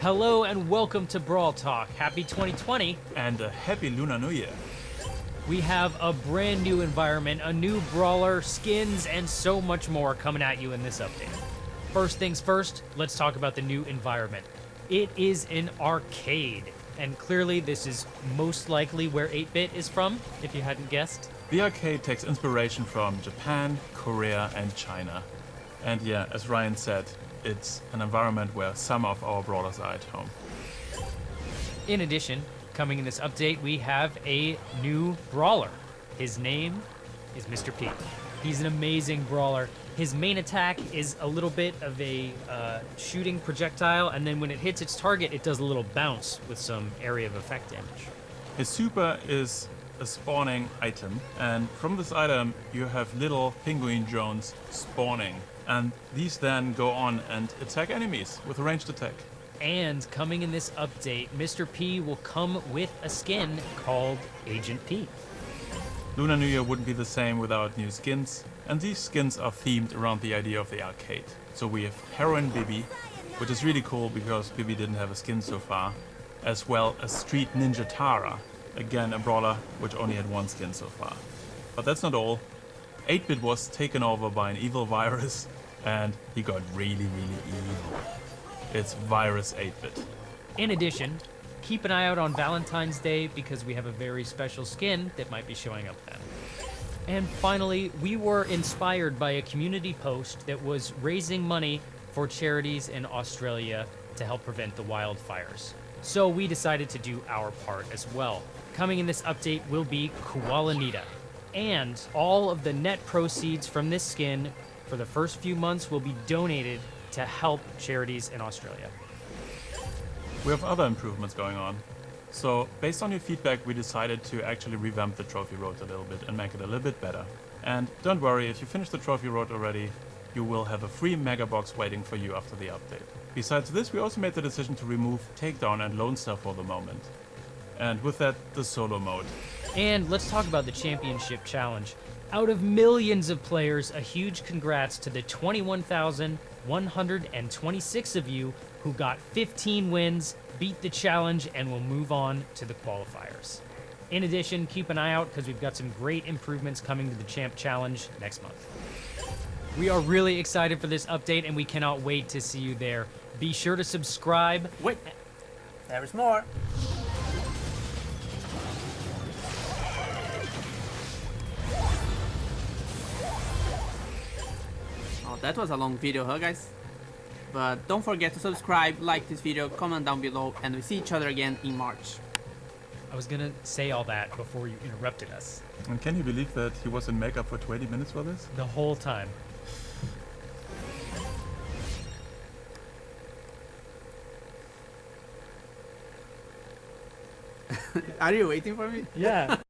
Hello and welcome to Brawl Talk. Happy 2020. And a happy Lunar New Year. We have a brand new environment, a new brawler, skins, and so much more coming at you in this update. First things first, let's talk about the new environment. It is an arcade, and clearly this is most likely where 8-Bit is from, if you hadn't guessed. The arcade takes inspiration from Japan, Korea, and China. And yeah, as Ryan said, it's an environment where some of our brawlers are at home. In addition, coming in this update, we have a new brawler. His name is Mr. P. He's an amazing brawler. His main attack is a little bit of a uh, shooting projectile, and then when it hits its target, it does a little bounce with some area of effect damage. His super is a spawning item, and from this item you have little penguin drones spawning and these then go on and attack enemies with a ranged attack. And coming in this update, Mr. P will come with a skin called Agent P. Lunar New Year wouldn't be the same without new skins, and these skins are themed around the idea of the arcade. So we have Heroine Bibi, which is really cool because Bibi didn't have a skin so far, as well as Street Ninja Tara, again a brawler which only had one skin so far. But that's not all. 8-Bit was taken over by an evil virus and he got really, really evil. It's Virus 8-Bit. In addition, keep an eye out on Valentine's Day because we have a very special skin that might be showing up then. And finally, we were inspired by a community post that was raising money for charities in Australia to help prevent the wildfires. So we decided to do our part as well. Coming in this update will be Koala Nita. And all of the net proceeds from this skin for the first few months will be donated to help charities in Australia. We have other improvements going on. So, based on your feedback, we decided to actually revamp the trophy road a little bit and make it a little bit better. And don't worry, if you finish the trophy road already, you will have a free mega box waiting for you after the update. Besides this, we also made the decision to remove Takedown and Lone Star for the moment. And with that, the solo mode. And let's talk about the Championship Challenge. Out of millions of players, a huge congrats to the 21,126 of you who got 15 wins, beat the challenge, and will move on to the qualifiers. In addition, keep an eye out because we've got some great improvements coming to the Champ Challenge next month. We are really excited for this update and we cannot wait to see you there. Be sure to subscribe. Wait, there's more. That was a long video, huh guys? But don't forget to subscribe, like this video, comment down below, and we see each other again in March. I was gonna say all that before you interrupted us. And can you believe that he was in makeup for 20 minutes for this? The whole time. Are you waiting for me? Yeah.